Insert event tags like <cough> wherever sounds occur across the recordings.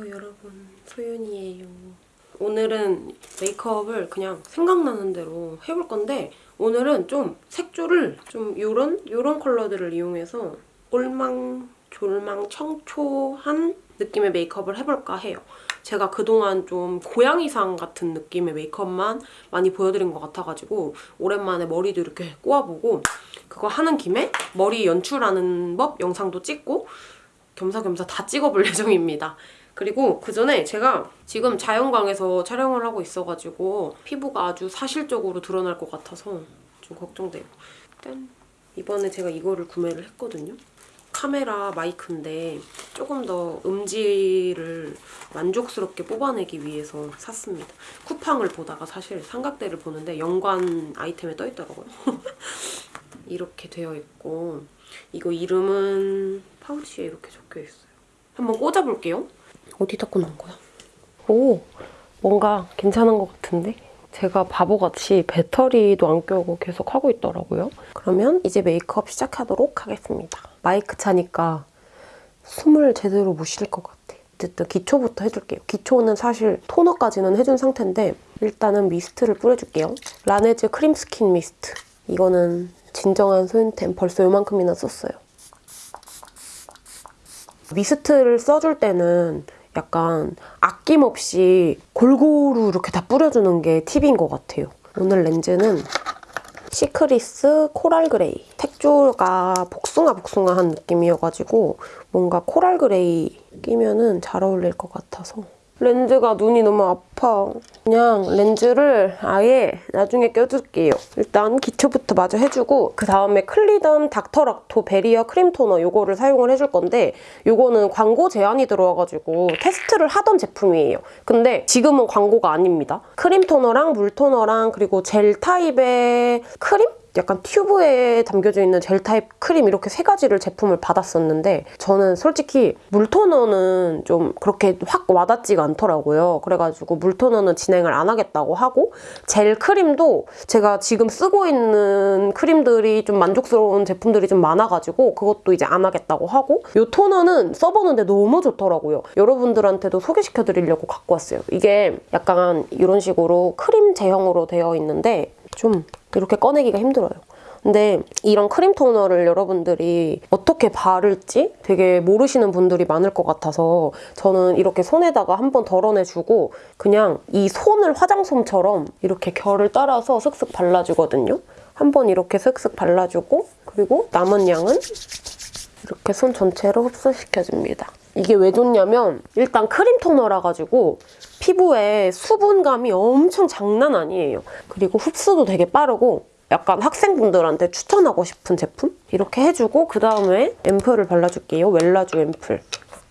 안녕하세요 여러분 소윤이에요 오늘은 메이크업을 그냥 생각나는 대로 해볼 건데 오늘은 좀 색조를 좀 요런 요런 컬러들을 이용해서 올망 졸망 청초한 느낌의 메이크업을 해볼까 해요 제가 그동안 좀 고양이상 같은 느낌의 메이크업만 많이 보여드린 것 같아가지고 오랜만에 머리도 이렇게 꼬아보고 그거 하는 김에 머리 연출하는 법 영상도 찍고 겸사겸사 다 찍어볼 <laughs> 예정입니다. 그리고 그 전에 제가 지금 자연광에서 촬영을 하고 있어가지고 피부가 아주 사실적으로 드러날 것 같아서 좀 걱정돼요. 짠! 이번에 제가 이거를 구매를 했거든요. 카메라 마이크인데 조금 더 음질을 만족스럽게 뽑아내기 위해서 샀습니다. 쿠팡을 보다가 사실 삼각대를 보는데 연관 아이템에 떠있더라고요. <laughs> 이렇게 되어 있고 이거 이름은 파우치에 이렇게 적혀 있어요. 한번 꽂아볼게요. 어디다 꽂는 거야? 오, 뭔가 괜찮은 것 같은데? 제가 바보같이 배터리도 안 껴고 계속 하고 있더라고요. 그러면 이제 메이크업 시작하도록 하겠습니다. 마이크 차니까 숨을 제대로 못 쉴 것 같아. 어쨌든 기초부터 해줄게요. 기초는 사실 토너까지는 해준 상태인데 일단은 미스트를 뿌려줄게요. 라네즈 크림 스킨 미스트. 이거는 진정한 소윤템 벌써 요만큼이나 썼어요. 미스트를 써줄 때는 약간 아낌없이 골고루 이렇게 다 뿌려주는 게 팁인 것 같아요. 오늘 렌즈는 시크리스 코랄 그레이. 색조가 복숭아 복숭아한 느낌이어가지고 뭔가 코랄 그레이 끼면은 잘 어울릴 것 같아서 렌즈가 눈이 너무 아파. 그냥 렌즈를 아예 나중에 껴줄게요. 일단 기초부터 마저 해주고 그 다음에 클리덤 닥터락토 베리어 크림 토너 이거를 사용을 해줄 건데 이거는 광고 제한이 들어와가지고 테스트를 하던 제품이에요. 근데 지금은 광고가 아닙니다. 크림 토너랑 물 토너랑 그리고 젤 타입의 크림? 약간 튜브에 담겨져 있는 젤 타입 크림 이렇게 세 가지를 제품을 받았었는데 저는 솔직히 물토너는 좀 그렇게 확 와닿지가 않더라고요. 그래가지고 물토너는 진행을 안 하겠다고 하고 젤 크림도 제가 지금 쓰고 있는 크림들이 좀 만족스러운 제품들이 좀 많아가지고 그것도 이제 안 하겠다고 하고 이 토너는 써보는데 너무 좋더라고요. 여러분들한테도 소개시켜드리려고 갖고 왔어요. 이게 약간 이런 식으로 크림 제형으로 되어 있는데 좀 이렇게 꺼내기가 힘들어요. 근데 이런 크림 토너를 여러분들이 어떻게 바를지 되게 모르시는 분들이 많을 것 같아서 저는 이렇게 손에다가 한번 덜어내주고 그냥 이 손을 화장솜처럼 이렇게 결을 따라서 슥슥 발라주거든요. 한번 이렇게 슥슥 발라주고 그리고 남은 양은 이렇게 손 전체로 흡수시켜줍니다. 이게 왜 좋냐면 일단 크림 토너라 가지고 피부에 수분감이 엄청 장난 아니에요. 그리고 흡수도 되게 빠르고 약간 학생분들한테 추천하고 싶은 제품? 이렇게 해주고 그 다음에 앰플을 발라줄게요. 웰라주 앰플.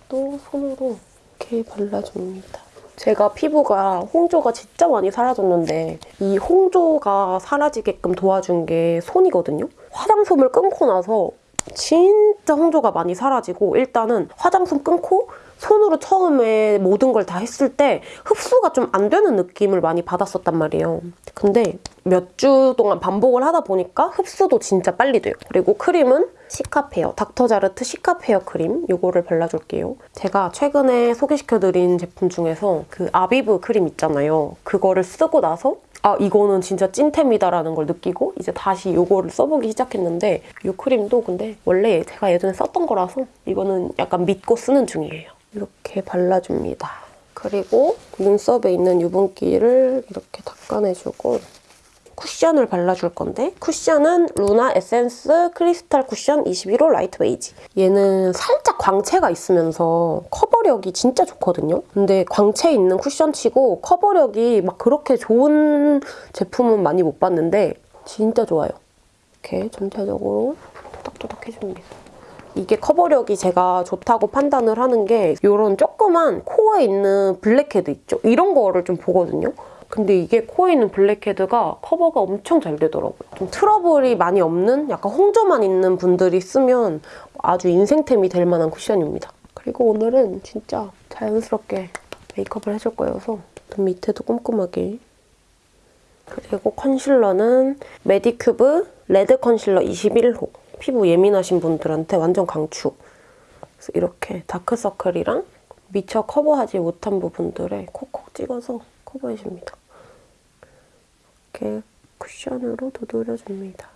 또 손으로 이렇게 발라줍니다. 제가 피부가 홍조가 진짜 많이 사라졌는데 이 홍조가 사라지게끔 도와준 게 손이거든요. 화장솜을 끊고 나서 진짜 홍조가 많이 사라지고 일단은 화장솜 끊고 손으로 처음에 모든 걸 다 했을 때 흡수가 좀 안 되는 느낌을 많이 받았었단 말이에요. 근데 몇 주 동안 반복을 하다 보니까 흡수도 진짜 빨리 돼요. 그리고 크림은 시카페어, 닥터자르트 시카페어 크림 이거를 발라줄게요. 제가 최근에 소개시켜드린 제품 중에서 그 아비브 크림 있잖아요. 그거를 쓰고 나서 아 이거는 진짜 찐템이다라는 걸 느끼고 이제 다시 이거를 써보기 시작했는데 이 크림도 근데 원래 제가 예전에 썼던 거라서 이거는 약간 믿고 쓰는 중이에요. 이렇게 발라줍니다. 그리고 눈썹에 있는 유분기를 이렇게 닦아내주고 쿠션을 발라줄 건데 쿠션은 루나 에센스 크리스탈 쿠션 21호 light 베이지 얘는 살짝 광채가 있으면서 커버력이 진짜 좋거든요 근데 광채 있는 쿠션치고 커버력이 막 그렇게 좋은 제품은 많이 못 봤는데 진짜 좋아요 이렇게 전체적으로 토닥토닥 해줍니다 이게 커버력이 제가 좋다고 판단을 하는 게 이런 조그만 코에 있는 블랙헤드 있죠? 이런 거를 좀 보거든요. 근데 이게 코에 있는 블랙헤드가 커버가 엄청 잘 되더라고요. 좀 트러블이 많이 없는 약간 홍조만 있는 분들이 쓰면 아주 인생템이 될 만한 쿠션입니다. 그리고 오늘은 진짜 자연스럽게 메이크업을 해줄 거여서 눈 밑에도 꼼꼼하게 그리고 컨실러는 메디큐브 레드 컨실러 21호 피부 예민하신 분들한테 완전 강추. 그래서 이렇게 다크서클이랑 미처 커버하지 못한 부분들에 콕콕 찍어서 커버해줍니다. 이렇게 쿠션으로 두드려줍니다.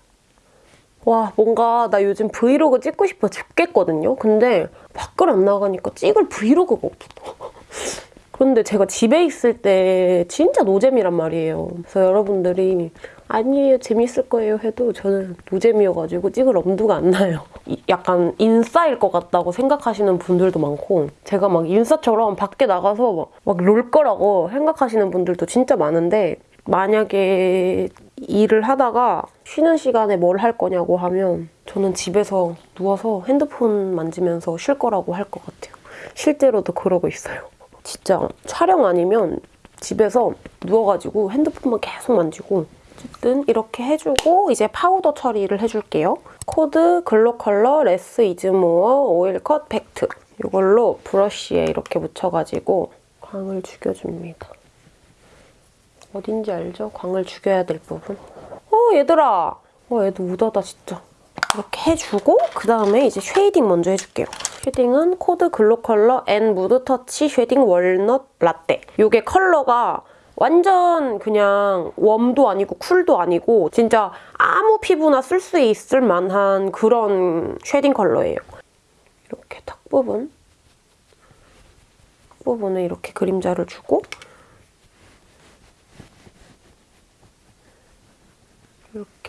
와 뭔가 나 요즘 브이로그 찍고 싶어 죽겠거든요. 근데 밖을 안 나가니까 찍을 브이로그가 없어. <laughs> 그런데 제가 집에 있을 때 진짜 노잼이란 말이에요. 그래서 여러분들이 아니에요 재밌을 거예요 해도 저는 노잼이어가지고 찍을 엄두가 안 나요. 이- 약간 인싸일 것 같다고 생각하시는 분들도 많고 제가 막 인싸처럼 밖에 나가서 막 놀 거라고 생각하시는 분들도 진짜 많은데 만약에 일을 하다가 쉬는 시간에 뭘 할 거냐고 하면 저는 집에서 누워서 핸드폰 만지면서 쉴 거라고 할 것 같아요. 실제로도 그러고 있어요. 진짜 촬영 아니면 집에서 누워가지고 핸드폰만 계속 만지고 어쨌든 이렇게 해주고 이제 파우더 처리를 해줄게요. 코드글로컬러 less is more oil cut 팩트 이걸로 브러쉬에 이렇게 묻혀가지고 광을 죽여줍니다. 어딘지 알죠? 광을 죽여야 될 부분. 어 얘들아! 어 얘도 우다다 진짜. 이렇게 해주고 그 다음에 이제 shading 먼저 해줄게요. shading은 코드글로컬러 N mood touch shading walnut 라떼. 이게 컬러가 완전 그냥 warm도 아니고 cool도 아니고 진짜 아무 피부나 쓸 수 있을 만한 그런 shading 컬러예요. 이렇게 탁 부분 탁 부분에 이렇게 그림자를 주고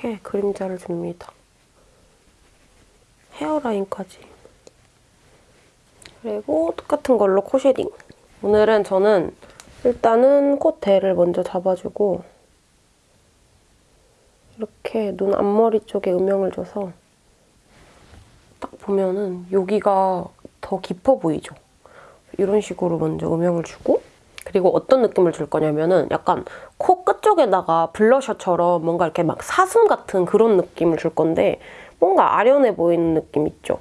이렇게 그림자를 줍니다. 헤어라인까지. 그리고 똑같은 걸로 코 shading. 오늘은 저는 일단은 콧대를 먼저 잡아주고 이렇게 눈 앞머리 쪽에 음영을 줘서 딱 보면은 여기가 더 깊어 보이죠? 이런 식으로 먼저 음영을 주고 그리고 어떤 느낌을 줄 거냐면은 약간 코 끝쪽에다가 블러셔처럼 뭔가 이렇게 막 사슴 같은 그런 느낌을 줄 건데 뭔가 아련해 보이는 느낌 있죠?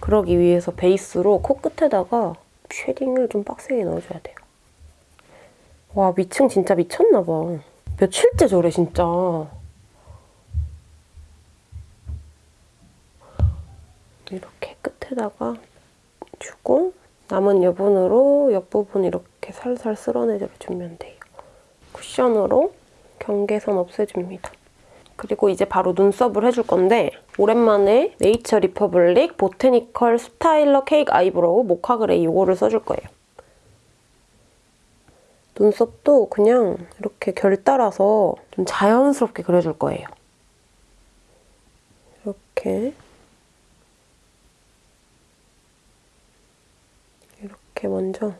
그러기 위해서 베이스로 코 끝에다가 shading을 좀 빡세게 넣어줘야 돼요. 와 미층 진짜 미쳤나 봐. 며칠째 저래 진짜. 이렇게 끝에다가 주고 남은 여분으로 옆부분 이렇게 살살 쓸어내주면 돼요. 쿠션으로 경계선 없애줍니다. 그리고 이제 바로 눈썹을 해줄 건데 오랜만에 네이처 리퍼블릭 보테니컬 스타일러 케이크 아이브로우 모카 그레이 이거를 써줄 거예요. 눈썹도 그냥 이렇게 결 따라서 좀 자연스럽게 그려줄 거예요. 이렇게 이렇게 먼저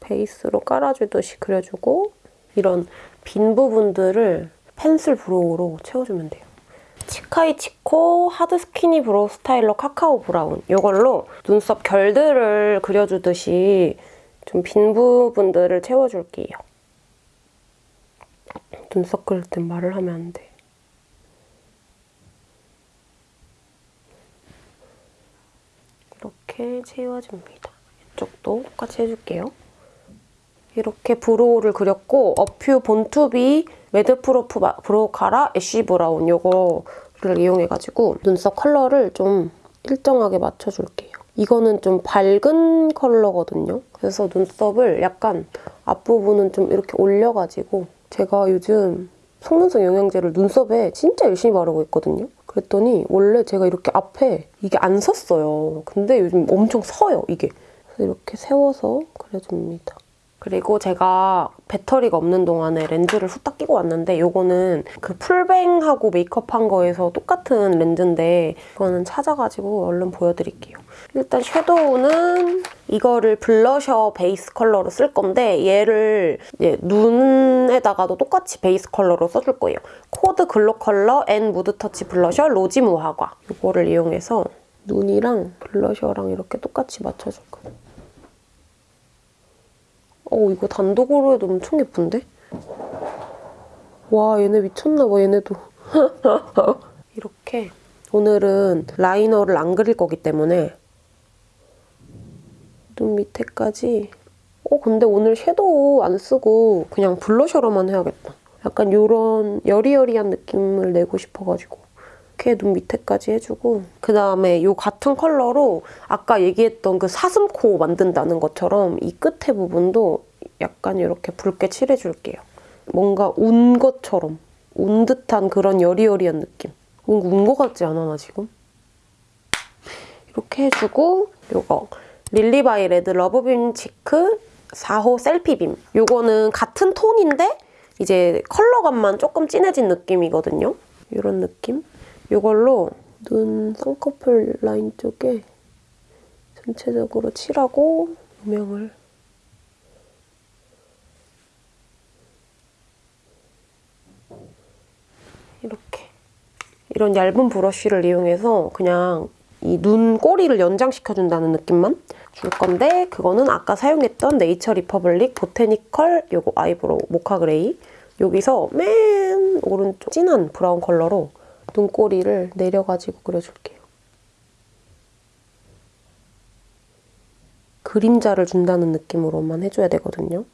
베이스로 깔아주듯이 그려주고 이런 빈 부분들을 펜슬 브로우로 채워주면 돼요. 치카이치코 하드 스키니 브로우 스타일러 카카오 브라운 이걸로 눈썹 결들을 그려주듯이 좀 빈 부분들을 채워줄게요. 눈썹 그릴 땐 말을 하면 안 돼. 이렇게 채워줍니다. 이쪽도 똑같이 해줄게요. 이렇게 브로우를 그렸고 어퓨 본투비 매드프루프 마- 브로우 카라 애쉬 브라운 요거를 이용해가지고 눈썹 컬러를 좀 일정하게 맞춰줄게요. 이거는 좀 밝은 컬러거든요. 그래서 눈썹을 약간 앞부분은 좀 이렇게 올려가지고 제가 요즘 속눈썹 영양제를 눈썹에 진짜 열심히 바르고 있거든요. 그랬더니 원래 제가 이렇게 앞에 이게 안 섰어요. 근데 요즘 엄청 서요, 이게. 이렇게 세워서 그려줍니다. 그리고 제가 배터리가 없는 동안에 렌즈를 후딱 끼고 왔는데 이거는 그 풀뱅하고 메이크업한 거에서 똑같은 렌즈인데 이거는 찾아가지고 얼른 보여드릴게요. 일단 섀도우는 이거를 블러셔 베이스 컬러로 쓸 건데 얘를 눈에다가도 똑같이 베이스 컬러로 써줄 거예요. 코드 글로 컬러 앤 무드 터치 블러셔 로지 무화과 이거를 이용해서 눈이랑 블러셔랑 이렇게 똑같이 맞춰줄 거예요. 어 이거 단독으로 해도 엄청 예쁜데? 와 얘네 미쳤나봐 얘네도. <laughs> 이렇게 오늘은 라이너를 안 그릴 거기 때문에 눈 밑에까지. 어 근데 오늘 섀도우 안 쓰고 그냥 블러셔로만 해야겠다. 약간 이런 여리여리한 느낌을 내고 싶어가지고 이렇게 눈 밑에까지 해주고 그 다음에 이 같은 컬러로 아까 얘기했던 그 사슴코 만든다는 것처럼 이 끝에 부분도 약간 이렇게 붉게 칠해줄게요. 뭔가 운 것처럼 운 듯한 그런 여리여리한 느낌. 뭔가 운 것 같지 않아 나 지금? 이렇게 해주고 요거 릴리바이 레드 러브빔 치크 4호 셀피빔 요거는 같은 톤인데 이제 컬러감만 조금 진해진 느낌이거든요. 이런 느낌? 이걸로 눈 쌍꺼풀 라인 쪽에 전체적으로 칠하고 조명을 이렇게. 이런 얇은 브러쉬를 이용해서 그냥 이 눈 꼬리를 연장시켜준다는 느낌만 줄 건데 그거는 아까 사용했던 네이처 리퍼블릭 보테니컬 요거 아이브로우 모카 그레이. 여기서 맨 오른쪽 진한 브라운 컬러로 눈꼬리를 내려가지고 그려줄게요. 그림자를 준다는 느낌으로만 해줘야 되거든요.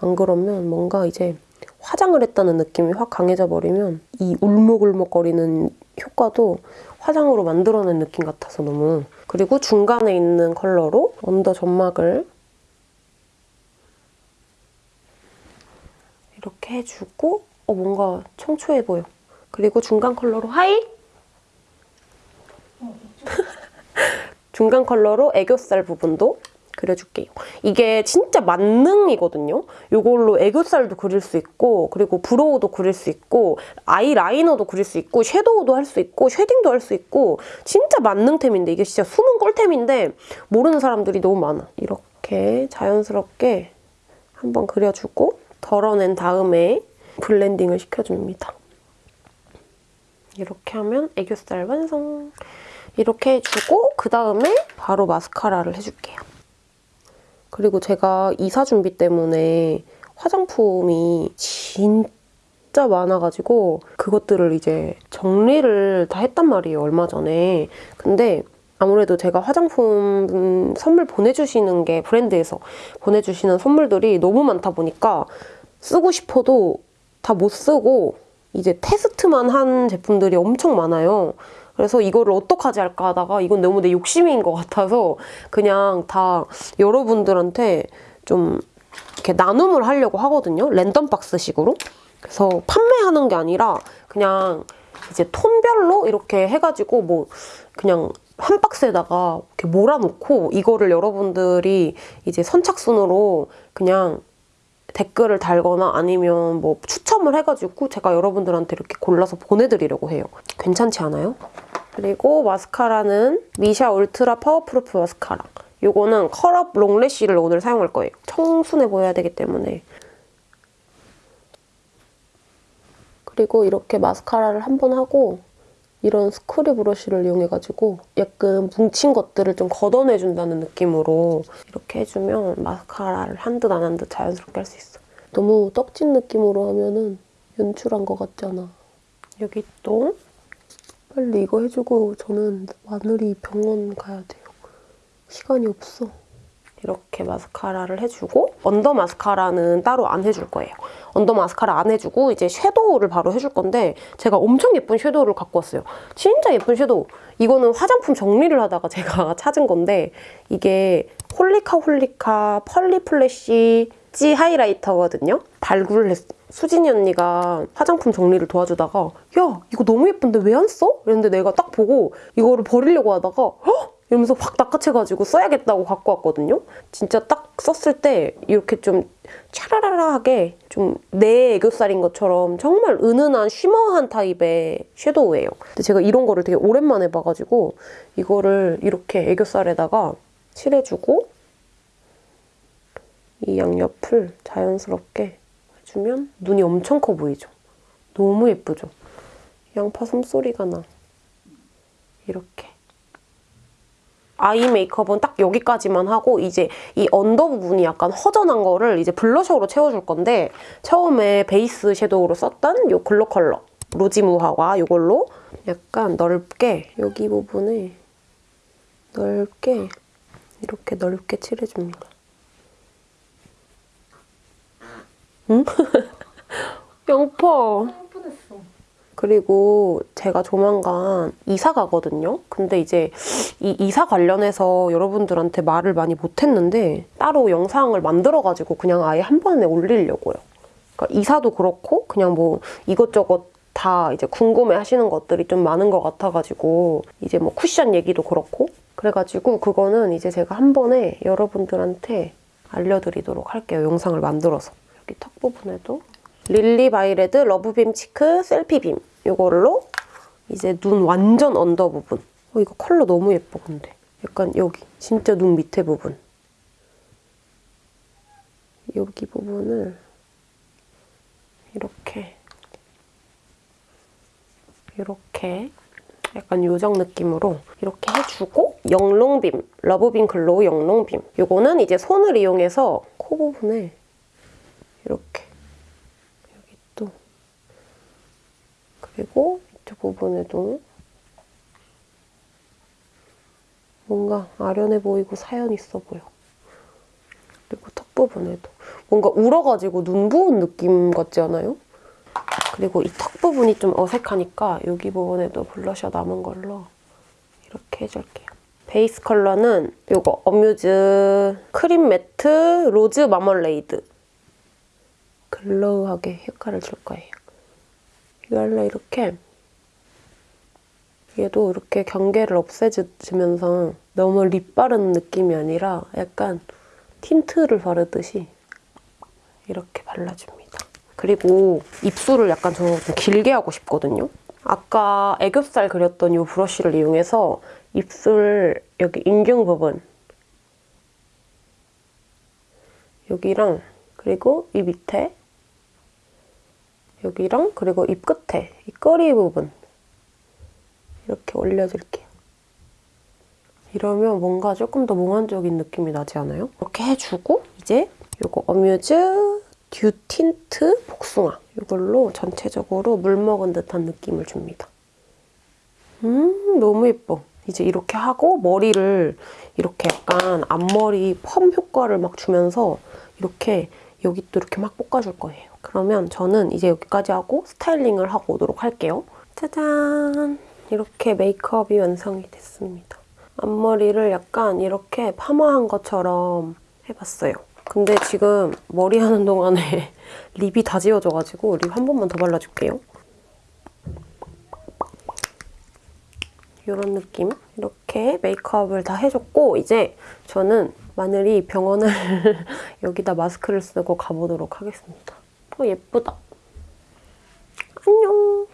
안 그러면 뭔가 이제 화장을 했다는 느낌이 확 강해져 버리면 이 울먹울먹거리는 효과도 화장으로 만들어낸 느낌 같아서 너무 그리고 중간에 있는 컬러로 언더 점막을 이렇게 해주고 어 뭔가 청초해 보여 그리고 중간 컬러로 하이 <laughs> 중간 컬러로 애교살 부분도 그려줄게요. 이게 진짜 만능이거든요. 이걸로 애교살도 그릴 수 있고 그리고 브로우도 그릴 수 있고 아이라이너도 그릴 수 있고 섀도우도 할 수 있고 쉐딩도 할 수 있고 진짜 만능템인데 이게 진짜 숨은 꿀템인데 모르는 사람들이 너무 많아. 이렇게 자연스럽게 한번 그려주고 덜어낸 다음에 블렌딩을 시켜줍니다. 이렇게 하면 애교살 완성! 이렇게 해주고 그 다음에 바로 마스카라를 해줄게요. 그리고 제가 이사 준비 때문에 화장품이 진짜 많아가지고 그것들을 이제 정리를 다 했단 말이에요, 얼마 전에. 근데 아무래도 제가 화장품 선물 보내주시는 게 브랜드에서 보내주시는 선물들이 너무 많다 보니까 쓰고 싶어도 다 못 쓰고 이제 테스트만 한 제품들이 엄청 많아요. 그래서 이거를 어떡하지 할까 하다가 이건 너무 내 욕심인 것 같아서 그냥 다 여러분들한테 좀 이렇게 나눔을 하려고 하거든요. 랜덤 박스식으로. 그래서 판매하는 게 아니라 그냥 이제 톤별로 이렇게 해가지고 뭐 그냥 한 박스에다가 이렇게 몰아놓고 이거를 여러분들이 이제 선착순으로 그냥 댓글을 달거나 아니면 뭐 추첨을 해가지고 제가 여러분들한테 이렇게 골라서 보내드리려고 해요. 괜찮지 않아요? 그리고 마스카라는 미샤 울트라 파워프루프 마스카라. 이거는 컬업 롱래쉬를 오늘 사용할 거예요. 청순해 보여야 되기 때문에. 그리고 이렇게 마스카라를 한 번 하고 이런 스크류 브러쉬를 이용해가지고 약간 뭉친 것들을 좀 걷어내준다는 느낌으로 이렇게 해주면 마스카라를 한 듯 안 한 듯 자연스럽게 할 수 있어. 너무 떡진 느낌으로 하면은 연출한 것 같잖아. 여기 또 빨리 이거 해주고 저는 마늘이 병원 가야 돼요. 시간이 없어. 이렇게 마스카라를 해주고 언더 마스카라는 따로 안 해줄 거예요. 언더 마스카라 안 해주고 이제 섀도우를 바로 해줄 건데 제가 엄청 예쁜 섀도우를 갖고 왔어요. 진짜 예쁜 섀도우. 이거는 화장품 정리를 하다가 <laughs> 제가 찾은 건데 이게 홀리카 홀리카 펄리 플래시 찌 하이라이터거든요. 발굴을 했어. 수진이 언니가 화장품 정리를 도와주다가 야 이거 너무 예쁜데 왜 안 써? 이랬는데 내가 딱 보고 이거를 버리려고 하다가 헉! 이러면서 확 낚아채가지고 써야겠다고 갖고 왔거든요. 진짜 딱 썼을 때 이렇게 좀 차라라라하게 좀 내 애교살인 것처럼 정말 은은한 쉬머한 타입의 섀도우예요. 근데 제가 이런 거를 되게 오랜만에 봐가지고 이거를 이렇게 애교살에다가 칠해주고 이 양옆을 자연스럽게 해주면 눈이 엄청 커 보이죠? 너무 예쁘죠? 양파 숨소리가 나. 이렇게. 아이 메이크업은 딱 여기까지만 하고 이제 이 언더 부분이 약간 허전한 거를 이제 블러셔로 채워줄 건데 처음에 베이스 섀도우로 썼던 이 글로 컬러 로지무화과 이걸로 약간 넓게 여기 부분에 넓게 이렇게 넓게 칠해줍니다. 응? <laughs> 양파. 그리고 제가 조만간 이사 가거든요. 근데 이제 이 이사 관련해서 여러분들한테 말을 많이 못했는데 따로 영상을 만들어가지고 그냥 아예 한 번에 올리려고요. 그러니까 이사도 그렇고 그냥 뭐 이것저것 다 이제 궁금해 하시는 것들이 좀 많은 것 같아가지고 이제 뭐 쿠션 얘기도 그렇고 그래가지고 그거는 이제 제가 한 번에 여러분들한테 알려드리도록 할게요. 영상을 만들어서. 여기 턱 부분에도 lilybyred luv beam cheek selfie beam 이걸로 이제 눈 완전 언더 부분. 어, 이거 컬러 너무 예뻐 근데. 약간 여기 진짜 눈 밑에 부분. 여기 부분을 이렇게 이렇게 약간 요정 느낌으로 이렇게 해주고 영롱 beam, luv beam glow 영롱 beam 이거는 이제 손을 이용해서 코 부분에 이렇게 여기 또 그리고 이쪽 부분에도 뭔가 아련해 보이고 사연 있어 보여 그리고 턱 부분에도 뭔가 울어가지고 눈 부은 느낌 같지 않아요? 그리고 이 턱 부분이 좀 어색하니까 여기 부분에도 블러셔 남은 걸로 이렇게 해줄게요. 베이스 컬러는 이거 AMUSE cream matte rose marmalade. glow하게 효과를 줄 거예요. 이걸로 이렇게 얘도 이렇게 경계를 없애주면서 너무 lip 바르는 느낌이 아니라 약간 틴트를 바르듯이 이렇게 발라줍니다. 그리고 입술을 약간 저 좀 길게 하고 싶거든요. 아까 애교살 그렸던 이 브러쉬를 이용해서 입술 여기 인중 부분 여기랑 그리고 이 밑에 여기랑 그리고 입 끝에 이 꼬리 부분 이렇게 올려줄게요. 이러면 뭔가 조금 더 몽환적인 느낌이 나지 않아요? 이렇게 해주고 이제 이거 AMUSE dew tint 복숭아 이걸로 전체적으로 물 먹은 듯한 느낌을 줍니다. 음 너무 예뻐. 이제 이렇게 하고 머리를 이렇게 약간 앞머리 펌 효과를 막 주면서 이렇게 여기 또 이렇게 막 볶아줄 거예요. 그러면 저는 이제 여기까지 하고 스타일링을 하고 오도록 할게요. 짜잔! 이렇게 메이크업이 완성이 됐습니다. 앞머리를 약간 이렇게 파마한 것처럼 해봤어요. 근데 지금 머리 하는 동안에 <laughs> 립이 다 지워져가지고 립 한 번만 더 발라줄게요. 이런 느낌. 이렇게 메이크업을 다 해줬고 이제 저는 마늘이 병원을 <laughs> 여기다 마스크를 쓰고 가보도록 하겠습니다. 어 예쁘다. 안녕.